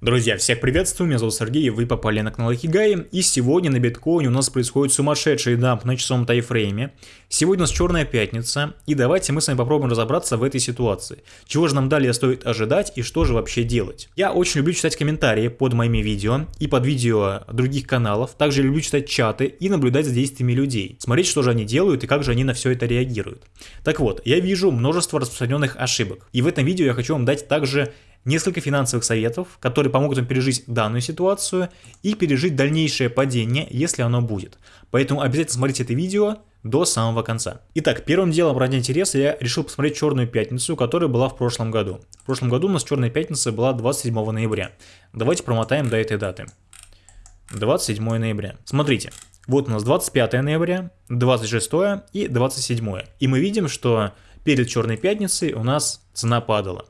Друзья, всех приветствую, меня зовут Сергей, вы попали на канал Хигай, и сегодня на биткоине у нас происходит сумасшедший дамп на часовом тайфрейме. Сегодня у нас черная пятница, и давайте мы с вами попробуем разобраться в этой ситуации. Чего же нам далее стоит ожидать и что же вообще делать? Я очень люблю читать комментарии под моими видео и под видео других каналов, также люблю читать чаты и наблюдать за действиями людей, смотреть, что же они делают и как же они на все это реагируют. Так вот, я вижу множество распространенных ошибок, и в этом видео я хочу вам дать также несколько финансовых советов, которые помогут вам пережить данную ситуацию и пережить дальнейшее падение, если оно будет. Поэтому обязательно смотрите это видео до самого конца. Итак, первым делом ради интереса я решил посмотреть Черную Пятницу, которая была в прошлом году. В прошлом году у нас Черная Пятница была 27 ноября. Давайте промотаем до этой даты. 27 ноября. Смотрите, вот у нас 25 ноября, 26 и 27. И мы видим, что перед Черной Пятницей у нас цена падала.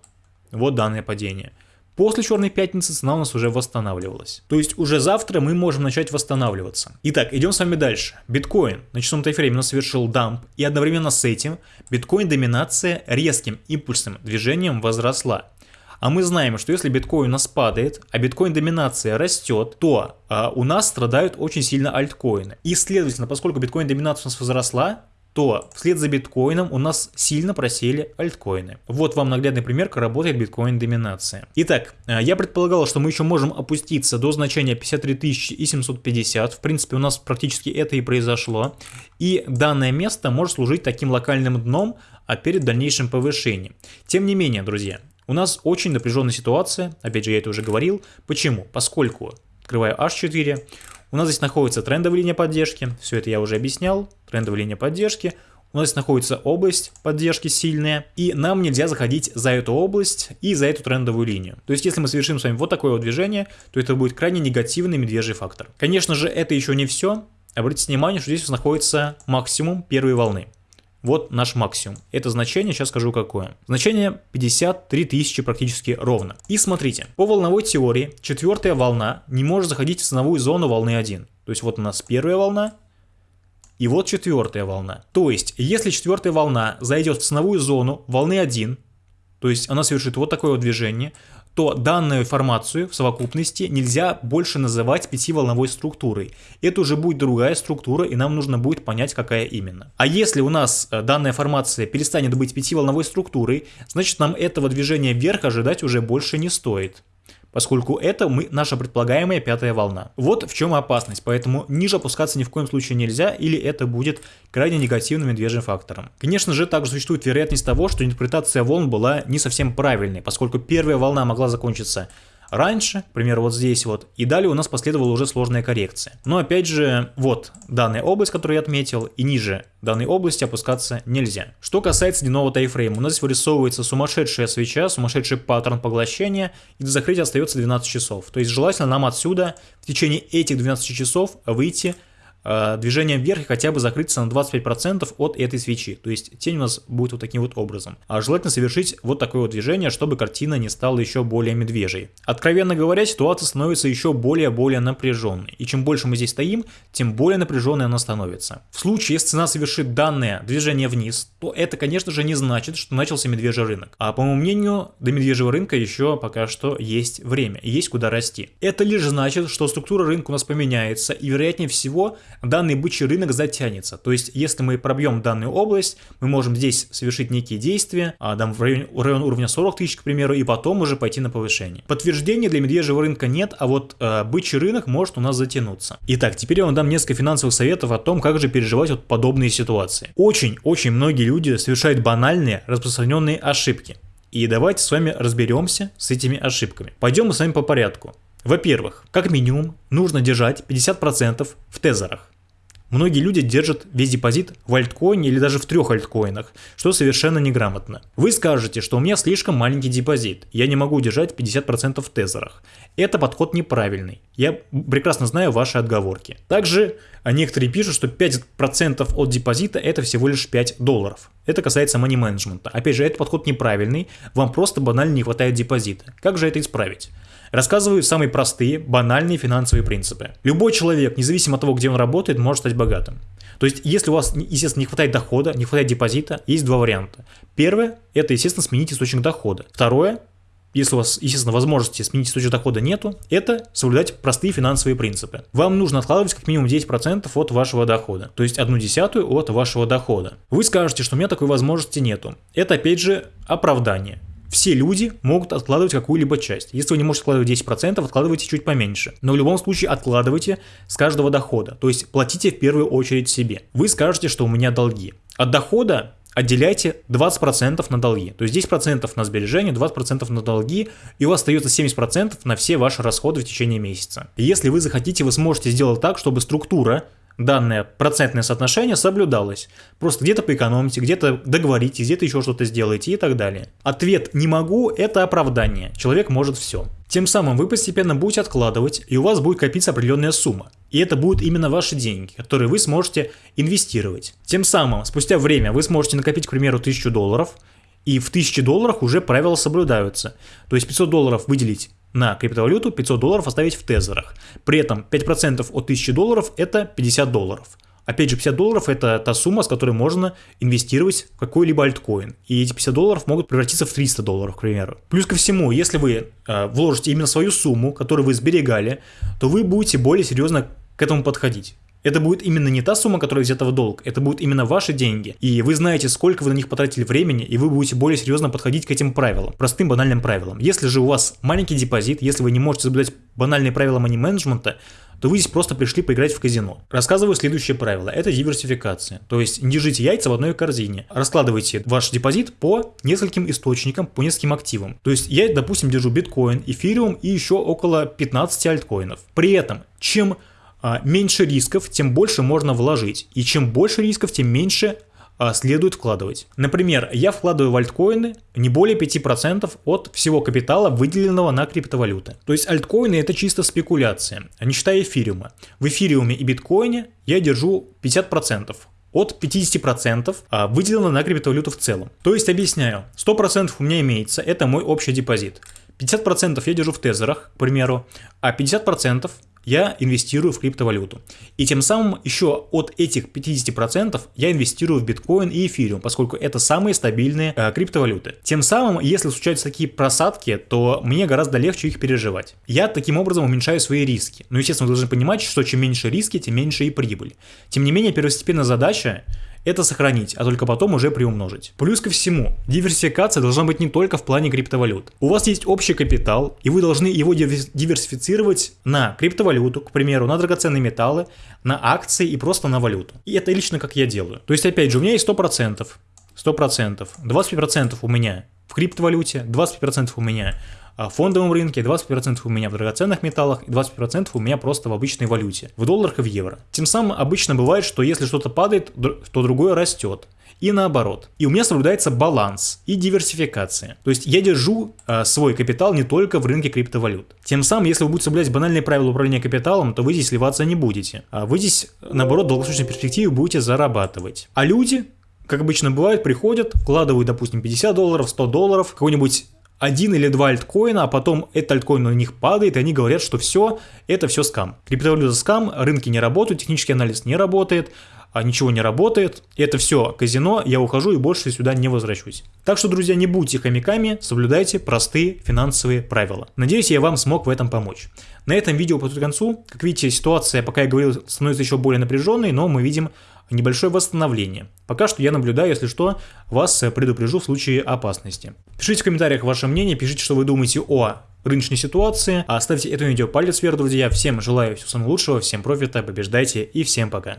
Вот данное падение. После Черной Пятницы цена у нас уже восстанавливалась. То есть уже завтра мы можем начать восстанавливаться. Итак, идем с вами дальше. Биткоин на часовом тайфрейме у нас совершил дамп, и одновременно с этим биткоин-доминация резким импульсным движением возросла. А мы знаем, что если биткоин у нас падает, а биткоин-доминация растет, то а, у нас страдают очень сильно альткоины. И следовательно, поскольку биткоин-доминация у нас возросла, то вслед за биткоином у нас сильно просели альткоины. Вот вам наглядный пример, как работает биткоин-доминация. Итак, э, я предполагал, что мы еще можем опуститься до значения 53 750. В принципе, у нас практически это и произошло. И данное место может служить таким локальным дном а перед дальнейшим повышением. Тем не менее, друзья, у нас очень напряженная ситуация, опять же я это уже говорил. Почему? Поскольку, открываю H4, у нас здесь находится трендовая линия поддержки, все это я уже объяснял, трендовая линия поддержки. У нас здесь находится область поддержки сильная, и нам нельзя заходить за эту область и за эту трендовую линию. То есть, если мы совершим с вами вот такое вот движение, то это будет крайне негативный медвежий фактор. Конечно же, это еще не все. Обратите внимание, что здесь находится максимум первой волны. Вот наш максимум. Это значение, сейчас скажу какое. Значение 53 тысячи практически ровно. И смотрите, по волновой теории четвертая волна не может заходить в ценовую зону волны 1. То есть вот у нас первая волна, и вот четвертая волна. То есть, если четвертая волна зайдет в ценовую зону волны 1, то есть она совершит вот такое вот движение, то данную формацию в совокупности нельзя больше называть пятиволновой структурой. Это уже будет другая структура, и нам нужно будет понять, какая именно. А если у нас э, данная формация перестанет быть пятиволновой структурой, значит нам этого движения вверх ожидать уже больше не стоит поскольку это мы, наша предполагаемая пятая волна. Вот в чем опасность, поэтому ниже опускаться ни в коем случае нельзя, или это будет крайне негативным медвежьим фактором. Конечно же, также существует вероятность того, что интерпретация волн была не совсем правильной, поскольку первая волна могла закончиться раньше, к примеру, вот здесь вот, и далее у нас последовала уже сложная коррекция. Но опять же, вот данная область, которую я отметил, и ниже данной области опускаться нельзя. Что касается дневного тайфрейма, у нас здесь вырисовывается сумасшедшая свеча, сумасшедший паттерн поглощения, и до закрытия остается 12 часов. То есть желательно нам отсюда в течение этих 12 часов выйти движением вверх и хотя бы закрыться на 25% от этой свечи. То есть тень у нас будет вот таким вот образом. А желательно совершить вот такое вот движение, чтобы картина не стала еще более медвежьей. Откровенно говоря, ситуация становится еще более-более напряженной. И чем больше мы здесь стоим, тем более напряженной она становится. В случае, если цена совершит данное движение вниз, то это, конечно же, не значит, что начался медвежий рынок. А по моему мнению, до медвежьего рынка еще пока что есть время, есть куда расти. Это лишь значит, что структура рынка у нас поменяется, и вероятнее всего данный бычий рынок затянется. То есть, если мы пробьем данную область, мы можем здесь совершить некие действия, а, там, в районе, район уровня 40 тысяч, к примеру, и потом уже пойти на повышение. Подтверждения для медвежьего рынка нет, а вот э, бычий рынок может у нас затянуться. Итак, теперь я вам дам несколько финансовых советов о том, как же переживать вот подобные ситуации. Очень-очень многие люди совершают банальные, распространенные ошибки. И давайте с вами разберемся с этими ошибками. Пойдем мы с вами по порядку. Во-первых, как минимум нужно держать 50% в тезерах. Многие люди держат весь депозит в альткоине или даже в трех альткоинах, что совершенно неграмотно. Вы скажете, что у меня слишком маленький депозит, я не могу держать 50% в тезерах. Это подход неправильный. Я прекрасно знаю ваши отговорки. Также некоторые пишут, что 5% от депозита это всего лишь 5 долларов. Это касается money management. Опять же, этот подход неправильный, вам просто банально не хватает депозита. Как же это исправить? Рассказываю самые простые, банальные финансовые принципы. Любой человек, независимо от того, где он работает, может стать богатым. То есть, если у вас, естественно, не хватает дохода, не хватает депозита, есть два варианта. Первое – это, естественно, сменить источник дохода. Второе если у вас, естественно, возможности сменить источник дохода нету, это соблюдать простые финансовые принципы. Вам нужно откладывать как минимум 10% от вашего дохода, то есть одну десятую от вашего дохода. Вы скажете, что у меня такой возможности нету. Это опять же оправдание. Все люди могут откладывать какую-либо часть. Если вы не можете откладывать 10%, откладывайте чуть поменьше. Но в любом случае откладывайте с каждого дохода. То есть платите в первую очередь себе. Вы скажете, что у меня долги. От дохода отделяйте 20% на долги. То есть 10% на сбережения, 20% на долги, и у вас остается 70% на все ваши расходы в течение месяца. если вы захотите, вы сможете сделать так, чтобы структура данное процентное соотношение соблюдалось. Просто где-то поэкономите, где-то договоритесь, где-то еще что-то сделаете и так далее. Ответ «не могу» — это оправдание. Человек может все. Тем самым вы постепенно будете откладывать, и у вас будет копиться определенная сумма. И это будут именно ваши деньги, которые вы сможете инвестировать. Тем самым, спустя время вы сможете накопить, к примеру, 1000 долларов, и в 1000 долларах уже правила соблюдаются. То есть 500 долларов выделить на криптовалюту, 500 долларов оставить в тезерах. При этом 5% от 1000 долларов это 50 долларов. Опять же, 50 долларов это та сумма, с которой можно инвестировать в какой-либо альткоин. И эти 50 долларов могут превратиться в 300 долларов, к примеру. Плюс ко всему, если вы э, вложите именно свою сумму, которую вы сберегали, то вы будете более серьезно к этому подходить. Это будет именно не та сумма, которая взята в долг, это будут именно ваши деньги. И вы знаете, сколько вы на них потратили времени, и вы будете более серьезно подходить к этим правилам, простым банальным правилам. Если же у вас маленький депозит, если вы не можете соблюдать банальные правила мани-менеджмента, то вы здесь просто пришли поиграть в казино. Рассказываю следующее правило. Это диверсификация. То есть не держите яйца в одной корзине. Раскладывайте ваш депозит по нескольким источникам, по нескольким активам. То есть я, допустим, держу биткоин, эфириум и еще около 15 альткоинов. При этом, чем меньше рисков, тем больше можно вложить. И чем больше рисков, тем меньше а, следует вкладывать. Например, я вкладываю в альткоины не более 5% от всего капитала, выделенного на криптовалюты. То есть альткоины это чисто спекуляция, а не считая эфириума. В эфириуме и биткоине я держу 50% от 50% выделено на криптовалюту в целом. То есть объясняю, 100% у меня имеется, это мой общий депозит. 50% я держу в тезерах, к примеру, а 50% я инвестирую в криптовалюту. И тем самым еще от этих 50% я инвестирую в биткоин и эфириум, поскольку это самые стабильные э, криптовалюты. Тем самым, если случаются такие просадки, то мне гораздо легче их переживать. Я таким образом уменьшаю свои риски. Но, естественно, вы должны понимать, что чем меньше риски, тем меньше и прибыль. Тем не менее, первостепенная задача это сохранить, а только потом уже приумножить. Плюс ко всему, диверсификация должна быть не только в плане криптовалют. У вас есть общий капитал, и вы должны его диверсифицировать на криптовалюту, к примеру, на драгоценные металлы, на акции и просто на валюту. И это лично как я делаю. То есть, опять же, у меня есть 100%, 100%, 25% у меня в криптовалюте, 25% у меня в фондовом рынке, 20% у меня в драгоценных металлах и 20% у меня просто в обычной валюте, в долларах и в евро. Тем самым обычно бывает, что если что-то падает, то другое растет. И наоборот. И у меня соблюдается баланс и диверсификация. То есть я держу э, свой капитал не только в рынке криптовалют. Тем самым, если вы будете соблюдать банальные правила управления капиталом, то вы здесь сливаться не будете. А вы здесь, наоборот, в долгосрочной перспективе будете зарабатывать. А люди, как обычно бывает, приходят, вкладывают, допустим, 50 долларов, 100 долларов, какой-нибудь один или два альткоина, а потом этот альткоин у них падает, и они говорят, что все, это все скам. Криптовалюта скам, рынки не работают, технический анализ не работает, а ничего не работает, это все казино, я ухожу и больше сюда не возвращусь. Так что, друзья, не будьте хомяками, соблюдайте простые финансовые правила. Надеюсь, я вам смог в этом помочь. На этом видео подходит к концу. Как видите, ситуация, пока я говорил, становится еще более напряженной, но мы видим небольшое восстановление. Пока что я наблюдаю, если что, вас предупрежу в случае опасности. Пишите в комментариях ваше мнение, пишите, что вы думаете о рыночной ситуации. А ставьте этому видео палец вверх, друзья. Всем желаю всего самого лучшего, всем профита, побеждайте и всем пока.